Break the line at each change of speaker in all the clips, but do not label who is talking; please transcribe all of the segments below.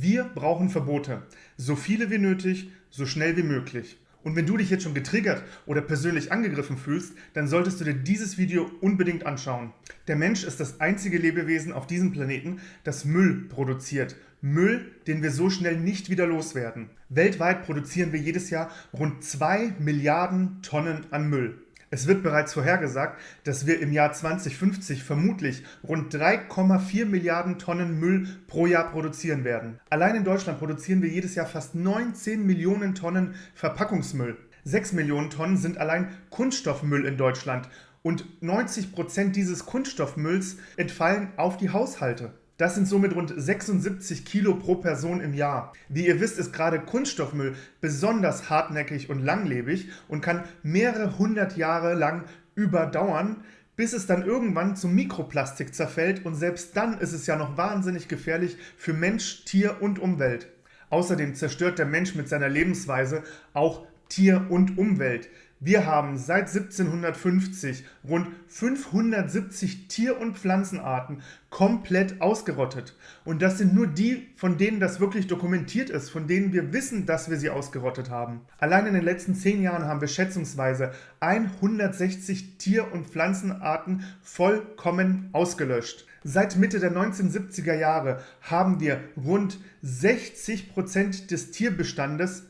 Wir brauchen Verbote. So viele wie nötig, so schnell wie möglich. Und wenn du dich jetzt schon getriggert oder persönlich angegriffen fühlst, dann solltest du dir dieses Video unbedingt anschauen. Der Mensch ist das einzige Lebewesen auf diesem Planeten, das Müll produziert. Müll, den wir so schnell nicht wieder loswerden. Weltweit produzieren wir jedes Jahr rund 2 Milliarden Tonnen an Müll. Es wird bereits vorhergesagt, dass wir im Jahr 2050 vermutlich rund 3,4 Milliarden Tonnen Müll pro Jahr produzieren werden. Allein in Deutschland produzieren wir jedes Jahr fast 19 Millionen Tonnen Verpackungsmüll. 6 Millionen Tonnen sind allein Kunststoffmüll in Deutschland und 90 Prozent dieses Kunststoffmülls entfallen auf die Haushalte. Das sind somit rund 76 Kilo pro Person im Jahr. Wie ihr wisst, ist gerade Kunststoffmüll besonders hartnäckig und langlebig und kann mehrere hundert Jahre lang überdauern, bis es dann irgendwann zum Mikroplastik zerfällt und selbst dann ist es ja noch wahnsinnig gefährlich für Mensch, Tier und Umwelt. Außerdem zerstört der Mensch mit seiner Lebensweise auch Tier und Umwelt. Wir haben seit 1750 rund 570 Tier- und Pflanzenarten komplett ausgerottet. Und das sind nur die, von denen das wirklich dokumentiert ist, von denen wir wissen, dass wir sie ausgerottet haben. Allein in den letzten 10 Jahren haben wir schätzungsweise 160 Tier- und Pflanzenarten vollkommen ausgelöscht. Seit Mitte der 1970er Jahre haben wir rund 60 Prozent des Tierbestandes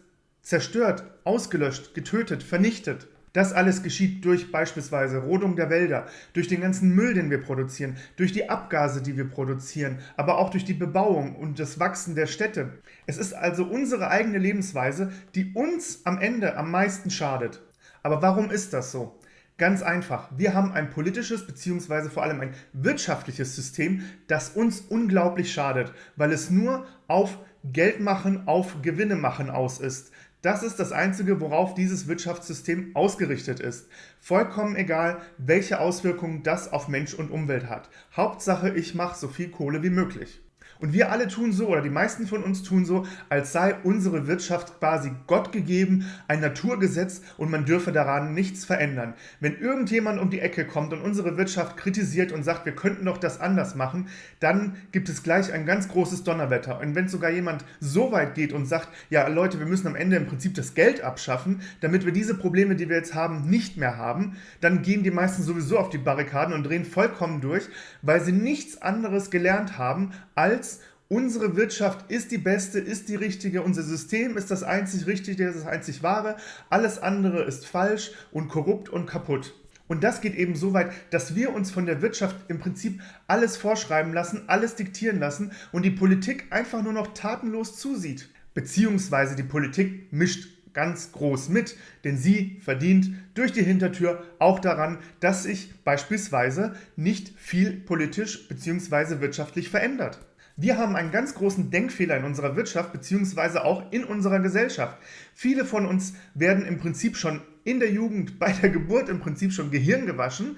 zerstört, ausgelöscht, getötet, vernichtet. Das alles geschieht durch beispielsweise Rodung der Wälder, durch den ganzen Müll, den wir produzieren, durch die Abgase, die wir produzieren, aber auch durch die Bebauung und das Wachsen der Städte. Es ist also unsere eigene Lebensweise, die uns am Ende am meisten schadet. Aber warum ist das so? Ganz einfach, wir haben ein politisches bzw. vor allem ein wirtschaftliches System, das uns unglaublich schadet, weil es nur auf Geld machen, auf Gewinne machen aus ist. Das ist das Einzige, worauf dieses Wirtschaftssystem ausgerichtet ist. Vollkommen egal, welche Auswirkungen das auf Mensch und Umwelt hat. Hauptsache, ich mache so viel Kohle wie möglich. Und wir alle tun so, oder die meisten von uns tun so, als sei unsere Wirtschaft quasi Gott gegeben, ein Naturgesetz und man dürfe daran nichts verändern. Wenn irgendjemand um die Ecke kommt und unsere Wirtschaft kritisiert und sagt, wir könnten doch das anders machen, dann gibt es gleich ein ganz großes Donnerwetter. Und wenn sogar jemand so weit geht und sagt, ja Leute, wir müssen am Ende im Prinzip das Geld abschaffen, damit wir diese Probleme, die wir jetzt haben, nicht mehr haben, dann gehen die meisten sowieso auf die Barrikaden und drehen vollkommen durch, weil sie nichts anderes gelernt haben, als unsere Wirtschaft ist die beste, ist die richtige, unser System ist das einzig Richtige, das einzig Wahre, alles andere ist falsch und korrupt und kaputt. Und das geht eben so weit, dass wir uns von der Wirtschaft im Prinzip alles vorschreiben lassen, alles diktieren lassen und die Politik einfach nur noch tatenlos zusieht. Beziehungsweise die Politik mischt ganz groß mit, denn sie verdient durch die Hintertür auch daran, dass sich beispielsweise nicht viel politisch bzw. wirtschaftlich verändert. Wir haben einen ganz großen Denkfehler in unserer Wirtschaft bzw. auch in unserer Gesellschaft. Viele von uns werden im Prinzip schon in der Jugend, bei der Geburt im Prinzip schon Gehirn gewaschen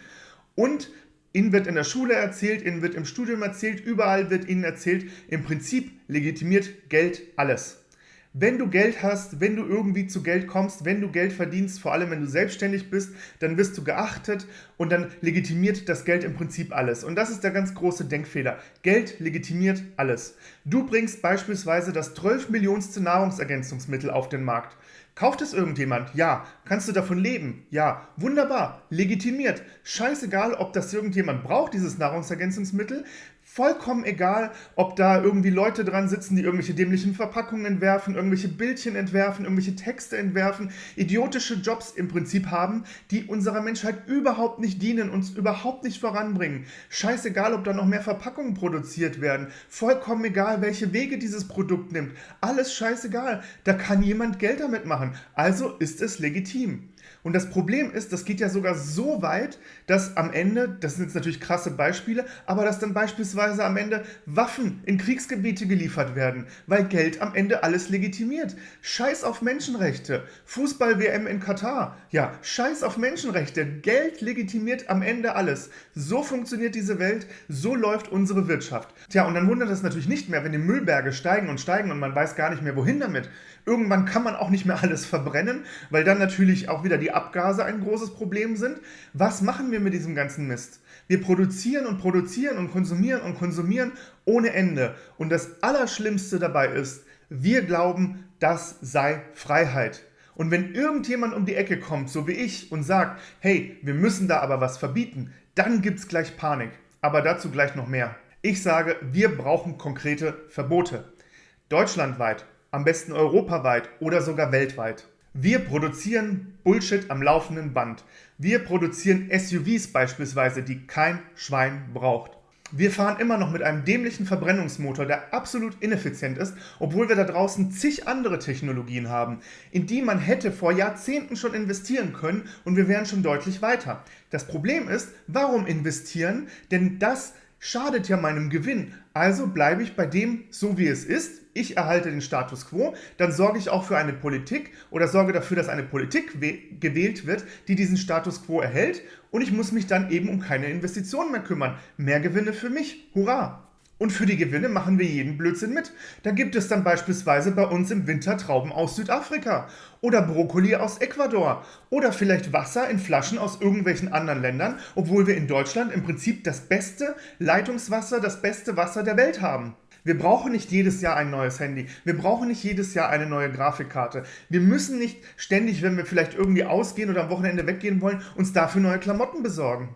und Ihnen wird in der Schule erzählt, Ihnen wird im Studium erzählt, überall wird Ihnen erzählt, im Prinzip legitimiert Geld alles. Wenn du Geld hast, wenn du irgendwie zu Geld kommst, wenn du Geld verdienst, vor allem wenn du selbstständig bist, dann wirst du geachtet und dann legitimiert das Geld im Prinzip alles. Und das ist der ganz große Denkfehler. Geld legitimiert alles. Du bringst beispielsweise das 12 Millionste Nahrungsergänzungsmittel auf den Markt. Kauft es irgendjemand? Ja. Kannst du davon leben? Ja. Wunderbar. Legitimiert. Scheißegal, ob das irgendjemand braucht, dieses Nahrungsergänzungsmittel vollkommen egal, ob da irgendwie Leute dran sitzen, die irgendwelche dämlichen Verpackungen entwerfen, irgendwelche Bildchen entwerfen, irgendwelche Texte entwerfen, idiotische Jobs im Prinzip haben, die unserer Menschheit überhaupt nicht dienen, uns überhaupt nicht voranbringen. Scheißegal, ob da noch mehr Verpackungen produziert werden, vollkommen egal, welche Wege dieses Produkt nimmt, alles scheißegal. Da kann jemand Geld damit machen, also ist es legitim. Und das Problem ist, das geht ja sogar so weit, dass am Ende, das sind jetzt natürlich krasse Beispiele, aber dass dann beispielsweise am Ende Waffen in Kriegsgebiete geliefert werden, weil Geld am Ende alles legitimiert. Scheiß auf Menschenrechte. Fußball-WM in Katar. Ja, scheiß auf Menschenrechte. Geld legitimiert am Ende alles. So funktioniert diese Welt, so läuft unsere Wirtschaft. Tja, und dann wundert es natürlich nicht mehr, wenn die Müllberge steigen und steigen und man weiß gar nicht mehr, wohin damit. Irgendwann kann man auch nicht mehr alles verbrennen, weil dann natürlich auch wieder die Abgase ein großes Problem sind. Was machen wir mit diesem ganzen Mist? Wir produzieren und produzieren und konsumieren und konsumieren ohne Ende. Und das Allerschlimmste dabei ist, wir glauben, das sei Freiheit. Und wenn irgendjemand um die Ecke kommt, so wie ich, und sagt, hey, wir müssen da aber was verbieten, dann gibt es gleich Panik. Aber dazu gleich noch mehr. Ich sage, wir brauchen konkrete Verbote. Deutschlandweit, am besten europaweit oder sogar weltweit. Wir produzieren Bullshit am laufenden Band. Wir produzieren SUVs beispielsweise, die kein Schwein braucht. Wir fahren immer noch mit einem dämlichen Verbrennungsmotor, der absolut ineffizient ist, obwohl wir da draußen zig andere Technologien haben, in die man hätte vor Jahrzehnten schon investieren können und wir wären schon deutlich weiter. Das Problem ist, warum investieren? Denn das schadet ja meinem Gewinn. Also bleibe ich bei dem so, wie es ist. Ich erhalte den Status quo, dann sorge ich auch für eine Politik oder sorge dafür, dass eine Politik gewählt wird, die diesen Status quo erhält und ich muss mich dann eben um keine Investitionen mehr kümmern. Mehr Gewinne für mich. Hurra! Und für die Gewinne machen wir jeden Blödsinn mit. Da gibt es dann beispielsweise bei uns im Winter Trauben aus Südafrika oder Brokkoli aus Ecuador oder vielleicht Wasser in Flaschen aus irgendwelchen anderen Ländern, obwohl wir in Deutschland im Prinzip das beste Leitungswasser, das beste Wasser der Welt haben. Wir brauchen nicht jedes Jahr ein neues Handy. Wir brauchen nicht jedes Jahr eine neue Grafikkarte. Wir müssen nicht ständig, wenn wir vielleicht irgendwie ausgehen oder am Wochenende weggehen wollen, uns dafür neue Klamotten besorgen.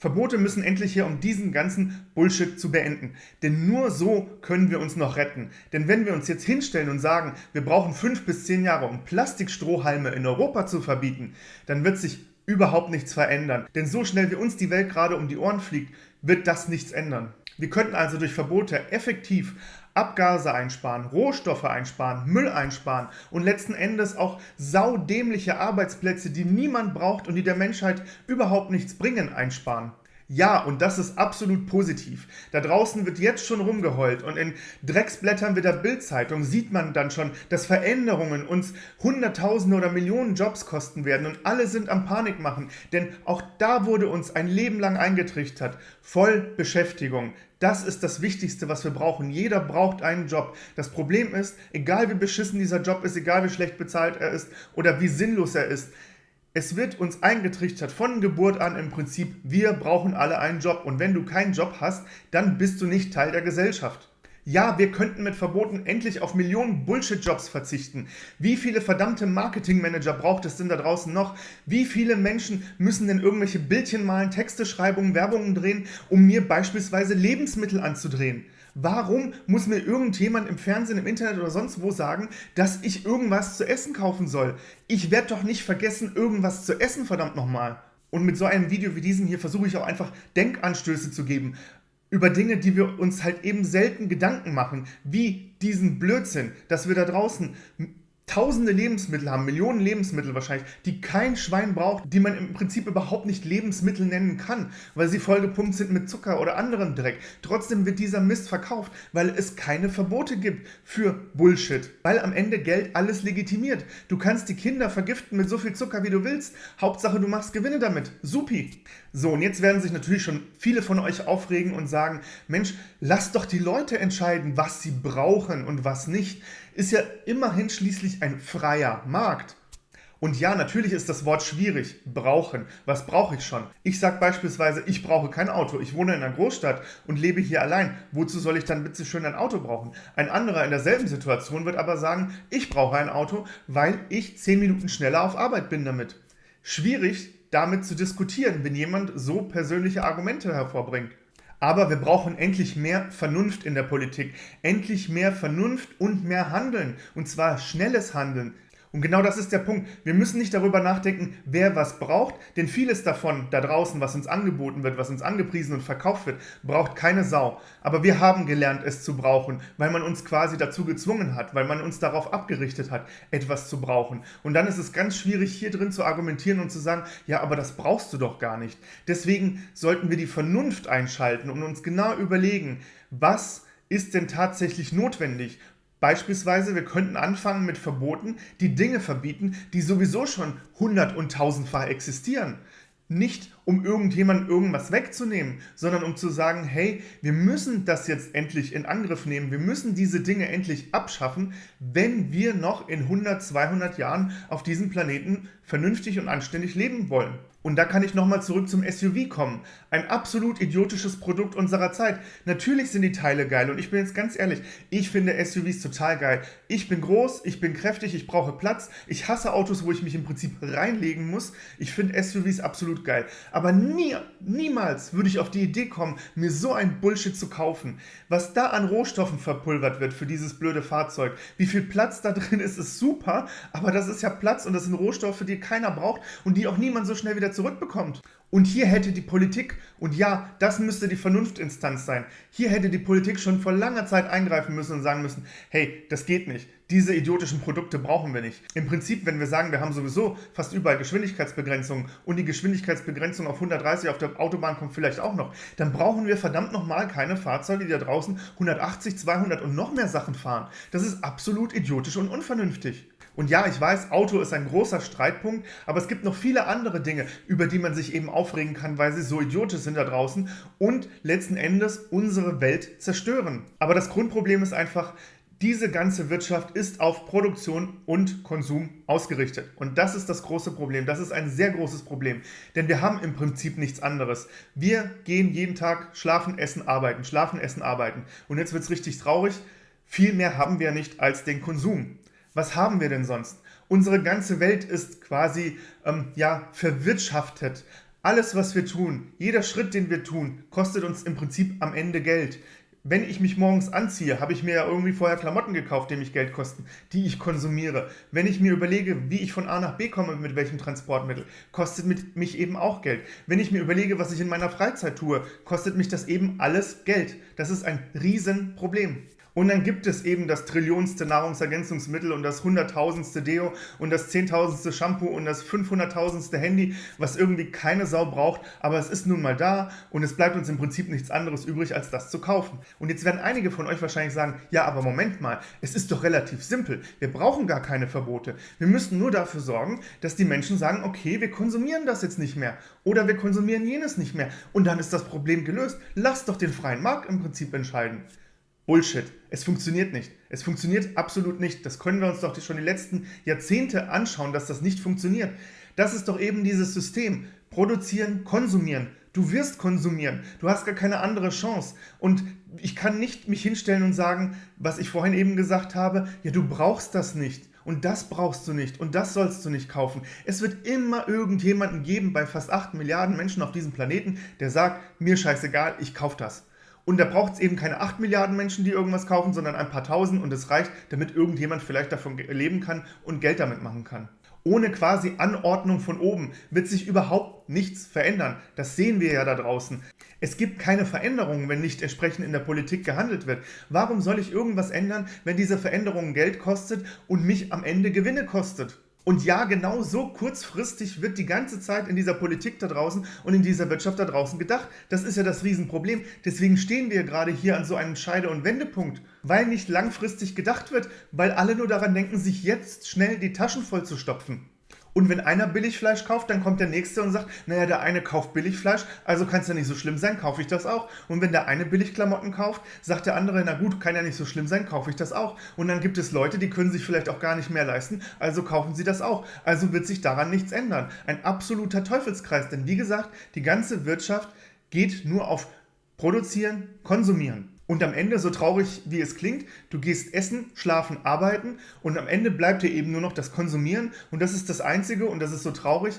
Verbote müssen endlich hier, um diesen ganzen Bullshit zu beenden. Denn nur so können wir uns noch retten. Denn wenn wir uns jetzt hinstellen und sagen, wir brauchen fünf bis zehn Jahre, um Plastikstrohhalme in Europa zu verbieten, dann wird sich überhaupt nichts verändern. Denn so schnell wie uns die Welt gerade um die Ohren fliegt, wird das nichts ändern. Wir könnten also durch Verbote effektiv Abgase einsparen, Rohstoffe einsparen, Müll einsparen und letzten Endes auch saudämliche Arbeitsplätze, die niemand braucht und die der Menschheit überhaupt nichts bringen, einsparen. Ja, und das ist absolut positiv. Da draußen wird jetzt schon rumgeheult und in Drecksblättern wie der Bildzeitung sieht man dann schon, dass Veränderungen uns Hunderttausende oder Millionen Jobs kosten werden und alle sind am Panik machen, denn auch da wurde uns ein Leben lang eingetrichtert. Voll Beschäftigung. Das ist das Wichtigste, was wir brauchen. Jeder braucht einen Job. Das Problem ist, egal wie beschissen dieser Job ist, egal wie schlecht bezahlt er ist oder wie sinnlos er ist, es wird uns eingetrichtert von Geburt an im Prinzip, wir brauchen alle einen Job und wenn du keinen Job hast, dann bist du nicht Teil der Gesellschaft. Ja, wir könnten mit Verboten endlich auf Millionen Bullshit-Jobs verzichten. Wie viele verdammte Marketingmanager braucht es denn da draußen noch? Wie viele Menschen müssen denn irgendwelche Bildchen malen, Texte schreiben, Werbungen drehen, um mir beispielsweise Lebensmittel anzudrehen? Warum muss mir irgendjemand im Fernsehen, im Internet oder sonst wo sagen, dass ich irgendwas zu essen kaufen soll? Ich werde doch nicht vergessen, irgendwas zu essen, verdammt nochmal. Und mit so einem Video wie diesem hier versuche ich auch einfach Denkanstöße zu geben über Dinge, die wir uns halt eben selten Gedanken machen, wie diesen Blödsinn, dass wir da draußen tausende Lebensmittel haben, Millionen Lebensmittel wahrscheinlich, die kein Schwein braucht, die man im Prinzip überhaupt nicht Lebensmittel nennen kann, weil sie vollgepumpt sind mit Zucker oder anderem Dreck. Trotzdem wird dieser Mist verkauft, weil es keine Verbote gibt für Bullshit, weil am Ende Geld alles legitimiert. Du kannst die Kinder vergiften mit so viel Zucker, wie du willst. Hauptsache, du machst Gewinne damit. Supi. So, und jetzt werden sich natürlich schon viele von euch aufregen und sagen, Mensch, lasst doch die Leute entscheiden, was sie brauchen und was nicht ist ja immerhin schließlich ein freier Markt. Und ja, natürlich ist das Wort schwierig. Brauchen. Was brauche ich schon? Ich sage beispielsweise, ich brauche kein Auto. Ich wohne in einer Großstadt und lebe hier allein. Wozu soll ich dann bitte schön ein Auto brauchen? Ein anderer in derselben Situation wird aber sagen, ich brauche ein Auto, weil ich 10 Minuten schneller auf Arbeit bin damit. Schwierig damit zu diskutieren, wenn jemand so persönliche Argumente hervorbringt. Aber wir brauchen endlich mehr Vernunft in der Politik, endlich mehr Vernunft und mehr Handeln, und zwar schnelles Handeln. Und genau das ist der Punkt. Wir müssen nicht darüber nachdenken, wer was braucht, denn vieles davon da draußen, was uns angeboten wird, was uns angepriesen und verkauft wird, braucht keine Sau. Aber wir haben gelernt, es zu brauchen, weil man uns quasi dazu gezwungen hat, weil man uns darauf abgerichtet hat, etwas zu brauchen. Und dann ist es ganz schwierig, hier drin zu argumentieren und zu sagen, ja, aber das brauchst du doch gar nicht. Deswegen sollten wir die Vernunft einschalten und uns genau überlegen, was ist denn tatsächlich notwendig Beispielsweise, wir könnten anfangen mit Verboten, die Dinge verbieten, die sowieso schon hundert- und tausendfach existieren. nicht um irgendjemandem irgendwas wegzunehmen, sondern um zu sagen, hey, wir müssen das jetzt endlich in Angriff nehmen, wir müssen diese Dinge endlich abschaffen, wenn wir noch in 100, 200 Jahren auf diesem Planeten vernünftig und anständig leben wollen. Und da kann ich nochmal zurück zum SUV kommen. Ein absolut idiotisches Produkt unserer Zeit. Natürlich sind die Teile geil und ich bin jetzt ganz ehrlich, ich finde SUVs total geil. Ich bin groß, ich bin kräftig, ich brauche Platz. Ich hasse Autos, wo ich mich im Prinzip reinlegen muss. Ich finde SUVs absolut geil. Aber nie, niemals würde ich auf die Idee kommen, mir so ein Bullshit zu kaufen. Was da an Rohstoffen verpulvert wird für dieses blöde Fahrzeug, wie viel Platz da drin ist, ist super, aber das ist ja Platz und das sind Rohstoffe, die keiner braucht und die auch niemand so schnell wieder zurückbekommt. Und hier hätte die Politik, und ja, das müsste die Vernunftinstanz sein, hier hätte die Politik schon vor langer Zeit eingreifen müssen und sagen müssen, hey, das geht nicht, diese idiotischen Produkte brauchen wir nicht. Im Prinzip, wenn wir sagen, wir haben sowieso fast überall Geschwindigkeitsbegrenzungen und die Geschwindigkeitsbegrenzung auf 130 auf der Autobahn kommt vielleicht auch noch, dann brauchen wir verdammt nochmal keine Fahrzeuge, die da draußen 180, 200 und noch mehr Sachen fahren. Das ist absolut idiotisch und unvernünftig. Und ja, ich weiß, Auto ist ein großer Streitpunkt, aber es gibt noch viele andere Dinge, über die man sich eben aufregen kann, weil sie so idiotisch sind da draußen und letzten Endes unsere Welt zerstören. Aber das Grundproblem ist einfach, diese ganze Wirtschaft ist auf Produktion und Konsum ausgerichtet. Und das ist das große Problem. Das ist ein sehr großes Problem. Denn wir haben im Prinzip nichts anderes. Wir gehen jeden Tag schlafen, essen, arbeiten, schlafen, essen, arbeiten. Und jetzt wird es richtig traurig. Viel mehr haben wir nicht als den Konsum. Was haben wir denn sonst? Unsere ganze Welt ist quasi ähm, ja, verwirtschaftet. Alles, was wir tun, jeder Schritt, den wir tun, kostet uns im Prinzip am Ende Geld. Wenn ich mich morgens anziehe, habe ich mir ja irgendwie vorher Klamotten gekauft, die mich Geld kosten, die ich konsumiere. Wenn ich mir überlege, wie ich von A nach B komme, mit welchem Transportmittel, kostet mich eben auch Geld. Wenn ich mir überlege, was ich in meiner Freizeit tue, kostet mich das eben alles Geld. Das ist ein Riesenproblem. Und dann gibt es eben das trillionste Nahrungsergänzungsmittel und das hunderttausendste Deo und das zehntausendste Shampoo und das fünfhunderttausendste Handy, was irgendwie keine Sau braucht, aber es ist nun mal da und es bleibt uns im Prinzip nichts anderes übrig, als das zu kaufen. Und jetzt werden einige von euch wahrscheinlich sagen, ja, aber Moment mal, es ist doch relativ simpel. Wir brauchen gar keine Verbote. Wir müssen nur dafür sorgen, dass die Menschen sagen, okay, wir konsumieren das jetzt nicht mehr oder wir konsumieren jenes nicht mehr und dann ist das Problem gelöst. Lasst doch den freien Markt im Prinzip entscheiden. Bullshit. Es funktioniert nicht. Es funktioniert absolut nicht. Das können wir uns doch schon die letzten Jahrzehnte anschauen, dass das nicht funktioniert. Das ist doch eben dieses System. Produzieren, konsumieren. Du wirst konsumieren. Du hast gar keine andere Chance. Und ich kann nicht mich hinstellen und sagen, was ich vorhin eben gesagt habe, ja, du brauchst das nicht. Und das brauchst du nicht und das sollst du nicht kaufen. Es wird immer irgendjemanden geben bei fast 8 Milliarden Menschen auf diesem Planeten, der sagt, mir scheißegal, ich kaufe das. Und da braucht es eben keine 8 Milliarden Menschen, die irgendwas kaufen, sondern ein paar Tausend und es reicht, damit irgendjemand vielleicht davon leben kann und Geld damit machen kann. Ohne quasi Anordnung von oben wird sich überhaupt nichts verändern. Das sehen wir ja da draußen. Es gibt keine Veränderungen, wenn nicht entsprechend in der Politik gehandelt wird. Warum soll ich irgendwas ändern, wenn diese Veränderung Geld kostet und mich am Ende Gewinne kostet? Und ja, genau so kurzfristig wird die ganze Zeit in dieser Politik da draußen und in dieser Wirtschaft da draußen gedacht. Das ist ja das Riesenproblem. Deswegen stehen wir gerade hier an so einem Scheide- und Wendepunkt, weil nicht langfristig gedacht wird, weil alle nur daran denken, sich jetzt schnell die Taschen voll zu stopfen. Und wenn einer Billigfleisch kauft, dann kommt der Nächste und sagt, naja, der eine kauft Billigfleisch, also kann es ja nicht so schlimm sein, kaufe ich das auch. Und wenn der eine Billigklamotten kauft, sagt der andere, na gut, kann ja nicht so schlimm sein, kaufe ich das auch. Und dann gibt es Leute, die können sich vielleicht auch gar nicht mehr leisten, also kaufen sie das auch. Also wird sich daran nichts ändern. Ein absoluter Teufelskreis, denn wie gesagt, die ganze Wirtschaft geht nur auf Produzieren, Konsumieren. Und am Ende, so traurig wie es klingt, du gehst essen, schlafen, arbeiten und am Ende bleibt dir eben nur noch das Konsumieren. Und das ist das Einzige und das ist so traurig,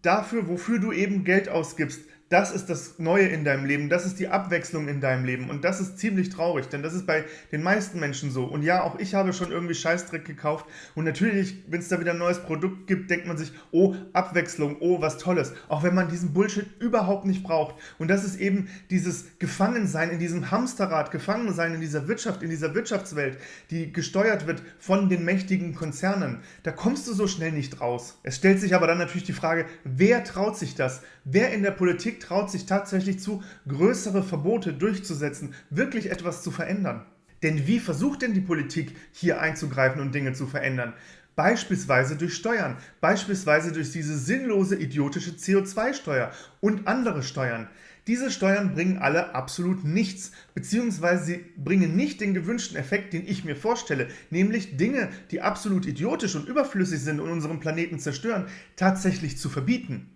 dafür, wofür du eben Geld ausgibst, das ist das Neue in deinem Leben, das ist die Abwechslung in deinem Leben und das ist ziemlich traurig, denn das ist bei den meisten Menschen so. Und ja, auch ich habe schon irgendwie Scheißdreck gekauft und natürlich, wenn es da wieder ein neues Produkt gibt, denkt man sich, oh, Abwechslung, oh, was Tolles, auch wenn man diesen Bullshit überhaupt nicht braucht. Und das ist eben dieses Gefangensein in diesem Hamsterrad, Gefangensein in dieser Wirtschaft, in dieser Wirtschaftswelt, die gesteuert wird von den mächtigen Konzernen. Da kommst du so schnell nicht raus. Es stellt sich aber dann natürlich die Frage, wer traut sich das? Wer in der Politik traut sich tatsächlich zu, größere Verbote durchzusetzen, wirklich etwas zu verändern. Denn wie versucht denn die Politik hier einzugreifen und Dinge zu verändern? beispielsweise durch Steuern, beispielsweise durch diese sinnlose, idiotische CO2-Steuer und andere Steuern. Diese Steuern bringen alle absolut nichts, beziehungsweise sie bringen nicht den gewünschten Effekt, den ich mir vorstelle, nämlich Dinge, die absolut idiotisch und überflüssig sind und unseren Planeten zerstören, tatsächlich zu verbieten.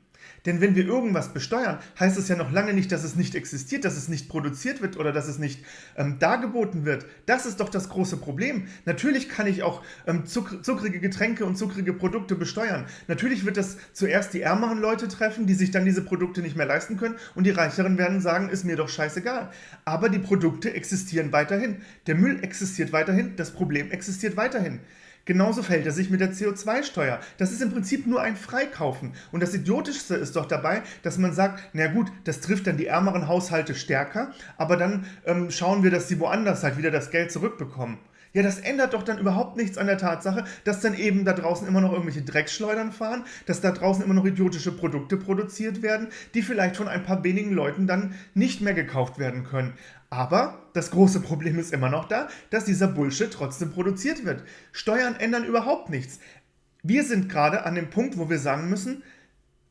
Denn wenn wir irgendwas besteuern, heißt es ja noch lange nicht, dass es nicht existiert, dass es nicht produziert wird oder dass es nicht ähm, dargeboten wird. Das ist doch das große Problem. Natürlich kann ich auch ähm, zuck zuckrige Getränke und zuckrige Produkte besteuern. Natürlich wird das zuerst die ärmeren Leute treffen, die sich dann diese Produkte nicht mehr leisten können und die Reicheren werden sagen, ist mir doch scheißegal. Aber die Produkte existieren weiterhin. Der Müll existiert weiterhin, das Problem existiert weiterhin. Genauso verhält er sich mit der CO2-Steuer. Das ist im Prinzip nur ein Freikaufen. Und das Idiotischste ist doch dabei, dass man sagt, na gut, das trifft dann die ärmeren Haushalte stärker, aber dann ähm, schauen wir, dass sie woanders halt wieder das Geld zurückbekommen. Ja, das ändert doch dann überhaupt nichts an der Tatsache, dass dann eben da draußen immer noch irgendwelche Dreckschleudern fahren, dass da draußen immer noch idiotische Produkte produziert werden, die vielleicht von ein paar wenigen Leuten dann nicht mehr gekauft werden können. Aber das große Problem ist immer noch da, dass dieser Bullshit trotzdem produziert wird. Steuern ändern überhaupt nichts. Wir sind gerade an dem Punkt, wo wir sagen müssen,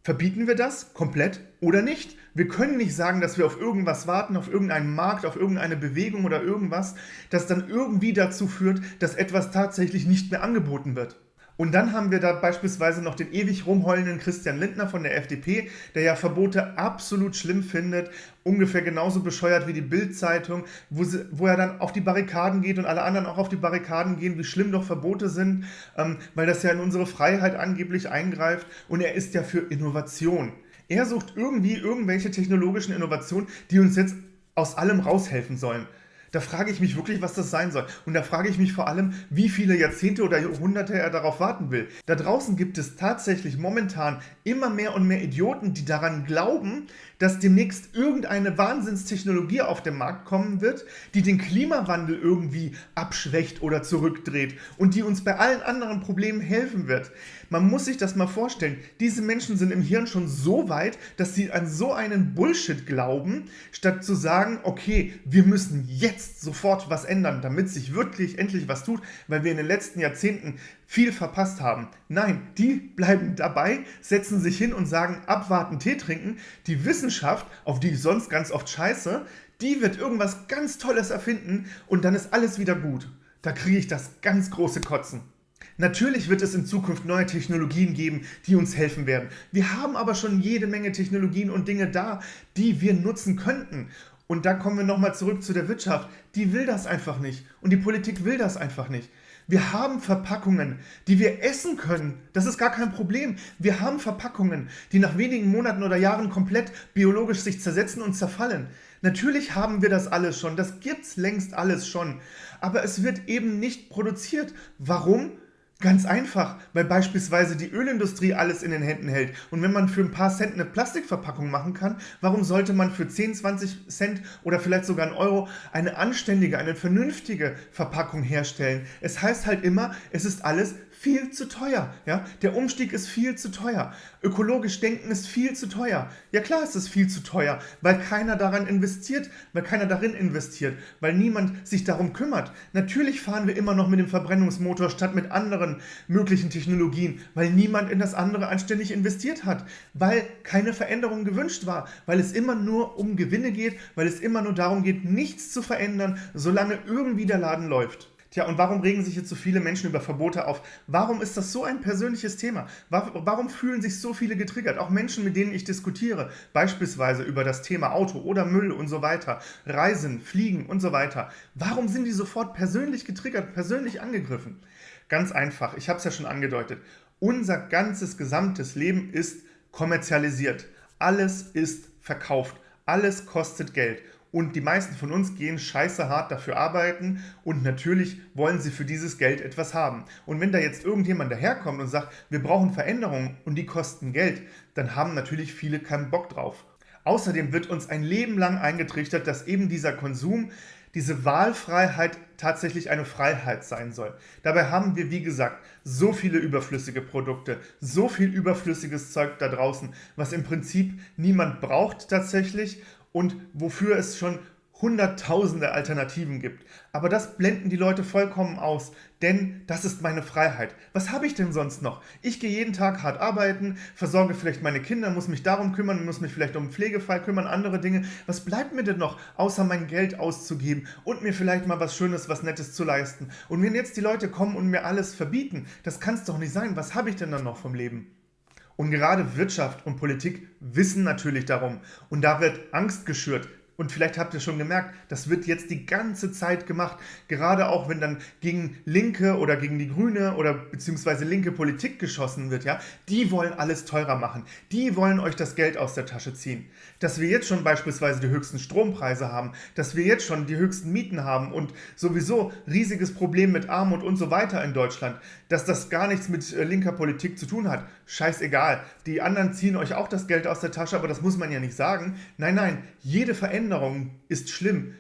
verbieten wir das komplett oder nicht? Wir können nicht sagen, dass wir auf irgendwas warten, auf irgendeinen Markt, auf irgendeine Bewegung oder irgendwas, das dann irgendwie dazu führt, dass etwas tatsächlich nicht mehr angeboten wird. Und dann haben wir da beispielsweise noch den ewig rumheulenden Christian Lindner von der FDP, der ja Verbote absolut schlimm findet, ungefähr genauso bescheuert wie die Bild-Zeitung, wo, wo, er dann auf die Barrikaden geht und alle anderen auch auf die Barrikaden gehen, wie schlimm doch Verbote sind, ähm, weil das ja in unsere Freiheit angeblich eingreift und er ist ja für Innovation. Er sucht irgendwie irgendwelche technologischen Innovationen, die uns jetzt aus allem raushelfen sollen. Da frage ich mich wirklich, was das sein soll. Und da frage ich mich vor allem, wie viele Jahrzehnte oder Jahrhunderte er darauf warten will. Da draußen gibt es tatsächlich momentan immer mehr und mehr Idioten, die daran glauben, dass demnächst irgendeine Wahnsinnstechnologie auf den Markt kommen wird, die den Klimawandel irgendwie abschwächt oder zurückdreht und die uns bei allen anderen Problemen helfen wird. Man muss sich das mal vorstellen. Diese Menschen sind im Hirn schon so weit, dass sie an so einen Bullshit glauben, statt zu sagen, okay, wir müssen jetzt sofort was ändern, damit sich wirklich endlich was tut, weil wir in den letzten Jahrzehnten viel verpasst haben. Nein, die bleiben dabei, setzen sich hin und sagen, abwarten, Tee trinken. Die Wissenschaft, auf die ich sonst ganz oft scheiße, die wird irgendwas ganz Tolles erfinden und dann ist alles wieder gut. Da kriege ich das ganz große Kotzen. Natürlich wird es in Zukunft neue Technologien geben, die uns helfen werden. Wir haben aber schon jede Menge Technologien und Dinge da, die wir nutzen könnten. Und da kommen wir nochmal zurück zu der Wirtschaft. Die will das einfach nicht. Und die Politik will das einfach nicht. Wir haben Verpackungen, die wir essen können. Das ist gar kein Problem. Wir haben Verpackungen, die nach wenigen Monaten oder Jahren komplett biologisch sich zersetzen und zerfallen. Natürlich haben wir das alles schon. Das gibt's längst alles schon. Aber es wird eben nicht produziert. Warum? Ganz einfach, weil beispielsweise die Ölindustrie alles in den Händen hält. Und wenn man für ein paar Cent eine Plastikverpackung machen kann, warum sollte man für 10, 20 Cent oder vielleicht sogar einen Euro eine anständige, eine vernünftige Verpackung herstellen? Es heißt halt immer, es ist alles viel zu teuer. Ja? Der Umstieg ist viel zu teuer. Ökologisch denken ist viel zu teuer. Ja klar ist es viel zu teuer, weil keiner daran investiert, weil keiner darin investiert, weil niemand sich darum kümmert. Natürlich fahren wir immer noch mit dem Verbrennungsmotor statt mit anderen möglichen Technologien, weil niemand in das andere anständig investiert hat, weil keine Veränderung gewünscht war, weil es immer nur um Gewinne geht, weil es immer nur darum geht, nichts zu verändern, solange irgendwie der Laden läuft. Tja, und warum regen sich jetzt so viele Menschen über Verbote auf? Warum ist das so ein persönliches Thema? Warum fühlen sich so viele getriggert? Auch Menschen, mit denen ich diskutiere, beispielsweise über das Thema Auto oder Müll und so weiter, Reisen, Fliegen und so weiter. Warum sind die sofort persönlich getriggert, persönlich angegriffen? Ganz einfach, ich habe es ja schon angedeutet. Unser ganzes gesamtes Leben ist kommerzialisiert. Alles ist verkauft. Alles kostet Geld. Und die meisten von uns gehen scheiße hart dafür arbeiten und natürlich wollen sie für dieses Geld etwas haben. Und wenn da jetzt irgendjemand daherkommt und sagt, wir brauchen Veränderungen und die kosten Geld, dann haben natürlich viele keinen Bock drauf. Außerdem wird uns ein Leben lang eingetrichtert, dass eben dieser Konsum, diese Wahlfreiheit tatsächlich eine Freiheit sein soll. Dabei haben wir, wie gesagt, so viele überflüssige Produkte, so viel überflüssiges Zeug da draußen, was im Prinzip niemand braucht tatsächlich und wofür es schon hunderttausende Alternativen gibt. Aber das blenden die Leute vollkommen aus, denn das ist meine Freiheit. Was habe ich denn sonst noch? Ich gehe jeden Tag hart arbeiten, versorge vielleicht meine Kinder, muss mich darum kümmern, muss mich vielleicht um einen Pflegefall kümmern, andere Dinge. Was bleibt mir denn noch, außer mein Geld auszugeben und mir vielleicht mal was Schönes, was Nettes zu leisten? Und wenn jetzt die Leute kommen und mir alles verbieten, das kann es doch nicht sein. Was habe ich denn dann noch vom Leben? Und gerade Wirtschaft und Politik wissen natürlich darum. Und da wird Angst geschürt. Und vielleicht habt ihr schon gemerkt, das wird jetzt die ganze Zeit gemacht. Gerade auch, wenn dann gegen Linke oder gegen die Grüne oder beziehungsweise linke Politik geschossen wird, ja, die wollen alles teurer machen. Die wollen euch das Geld aus der Tasche ziehen. Dass wir jetzt schon beispielsweise die höchsten Strompreise haben, dass wir jetzt schon die höchsten Mieten haben und sowieso riesiges Problem mit Armut und so weiter in Deutschland, dass das gar nichts mit äh, linker Politik zu tun hat. Scheißegal. Die anderen ziehen euch auch das Geld aus der Tasche, aber das muss man ja nicht sagen. Nein, nein, jede Veränderung Veränderung ist schlimm.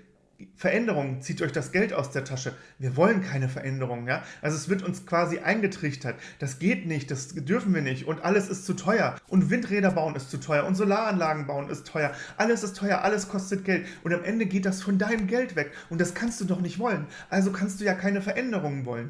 Veränderung zieht euch das Geld aus der Tasche. Wir wollen keine Veränderung. Ja? Also es wird uns quasi eingetrichtert. Das geht nicht, das dürfen wir nicht und alles ist zu teuer. Und Windräder bauen ist zu teuer und Solaranlagen bauen ist teuer. Alles ist teuer, alles kostet Geld. Und am Ende geht das von deinem Geld weg. Und das kannst du doch nicht wollen. Also kannst du ja keine Veränderungen wollen.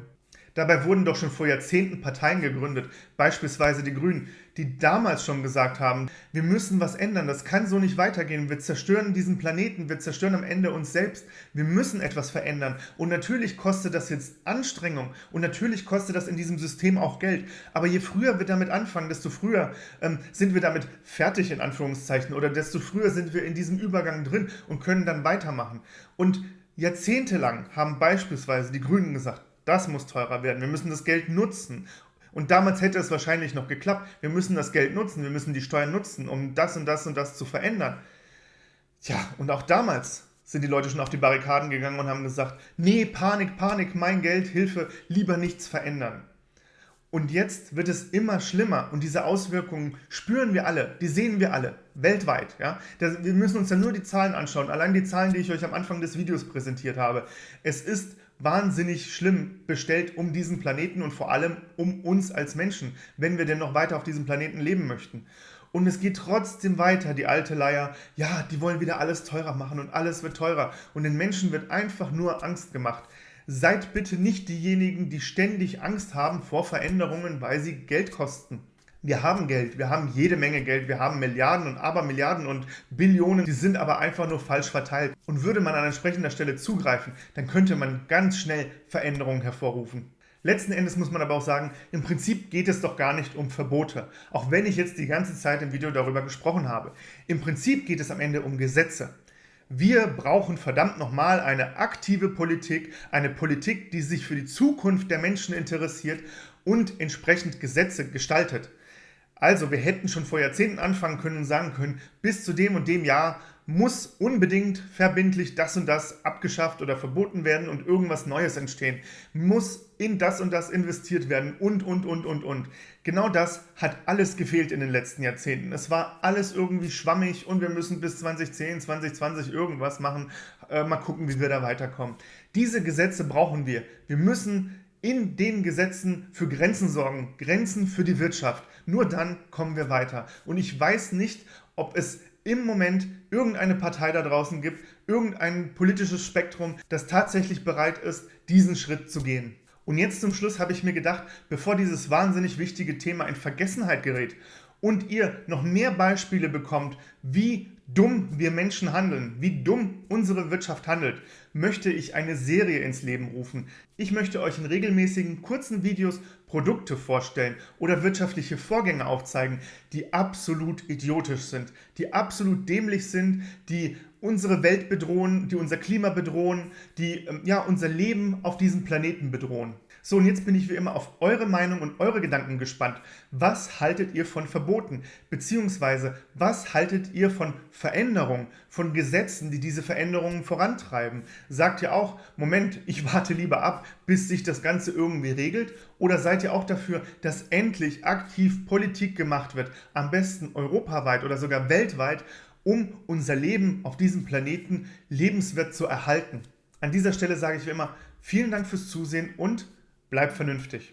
Dabei wurden doch schon vor Jahrzehnten Parteien gegründet, beispielsweise die Grünen, die damals schon gesagt haben, wir müssen was ändern, das kann so nicht weitergehen, wir zerstören diesen Planeten, wir zerstören am Ende uns selbst, wir müssen etwas verändern. Und natürlich kostet das jetzt Anstrengung und natürlich kostet das in diesem System auch Geld. Aber je früher wir damit anfangen, desto früher ähm, sind wir damit fertig, in Anführungszeichen, oder desto früher sind wir in diesem Übergang drin und können dann weitermachen. Und jahrzehntelang haben beispielsweise die Grünen gesagt, das muss teurer werden. Wir müssen das Geld nutzen. Und damals hätte es wahrscheinlich noch geklappt. Wir müssen das Geld nutzen, wir müssen die Steuern nutzen, um das und das und das zu verändern. Tja, und auch damals sind die Leute schon auf die Barrikaden gegangen und haben gesagt, nee, Panik, Panik, mein Geld, Hilfe, lieber nichts verändern. Und jetzt wird es immer schlimmer und diese Auswirkungen spüren wir alle, die sehen wir alle, weltweit. Ja? Wir müssen uns ja nur die Zahlen anschauen, allein die Zahlen, die ich euch am Anfang des Videos präsentiert habe. Es ist wahnsinnig schlimm bestellt um diesen Planeten und vor allem um uns als Menschen, wenn wir denn noch weiter auf diesem Planeten leben möchten. Und es geht trotzdem weiter, die alte Leier, ja, die wollen wieder alles teurer machen und alles wird teurer. Und den Menschen wird einfach nur Angst gemacht. Seid bitte nicht diejenigen, die ständig Angst haben vor Veränderungen, weil sie Geld kosten. Wir haben Geld, wir haben jede Menge Geld, wir haben Milliarden und Abermilliarden und Billionen, die sind aber einfach nur falsch verteilt. Und würde man an entsprechender Stelle zugreifen, dann könnte man ganz schnell Veränderungen hervorrufen. Letzten Endes muss man aber auch sagen, im Prinzip geht es doch gar nicht um Verbote, auch wenn ich jetzt die ganze Zeit im Video darüber gesprochen habe. Im Prinzip geht es am Ende um Gesetze. Wir brauchen verdammt nochmal eine aktive Politik, eine Politik, die sich für die Zukunft der Menschen interessiert und entsprechend Gesetze gestaltet. Also wir hätten schon vor Jahrzehnten anfangen können und sagen können, bis zu dem und dem Jahr muss unbedingt verbindlich das und das abgeschafft oder verboten werden und irgendwas Neues entstehen. Muss in das und das investiert werden und, und, und, und, und. Genau das hat alles gefehlt in den letzten Jahrzehnten. Es war alles irgendwie schwammig und wir müssen bis 2010, 2020 irgendwas machen. Äh, mal gucken, wie wir da weiterkommen. Diese Gesetze brauchen wir. Wir müssen in den Gesetzen für Grenzen sorgen, Grenzen für die Wirtschaft. Nur dann kommen wir weiter. Und ich weiß nicht, ob es im Moment irgendeine Partei da draußen gibt, irgendein politisches Spektrum, das tatsächlich bereit ist, diesen Schritt zu gehen. Und jetzt zum Schluss habe ich mir gedacht, bevor dieses wahnsinnig wichtige Thema in Vergessenheit gerät und ihr noch mehr Beispiele bekommt, wie dumm wir Menschen handeln, wie dumm unsere Wirtschaft handelt, möchte ich eine Serie ins Leben rufen. Ich möchte euch in regelmäßigen kurzen Videos Produkte vorstellen oder wirtschaftliche Vorgänge aufzeigen, die absolut idiotisch sind, die absolut dämlich sind, die unsere Welt bedrohen, die unser Klima bedrohen, die ähm, ja, unser Leben auf diesem Planeten bedrohen. So, und jetzt bin ich wie immer auf eure Meinung und eure Gedanken gespannt. Was haltet ihr von Verboten? Beziehungsweise, was haltet ihr von Veränderungen, von Gesetzen, die diese Veränderungen vorantreiben? Sagt ihr auch, Moment, ich warte lieber ab, bis sich das Ganze irgendwie regelt? Oder seid ihr auch dafür, dass endlich aktiv Politik gemacht wird, am besten europaweit oder sogar weltweit, um unser Leben auf diesem Planeten lebenswert zu erhalten? An dieser Stelle sage ich wie immer, vielen Dank fürs Zusehen und Bleib vernünftig.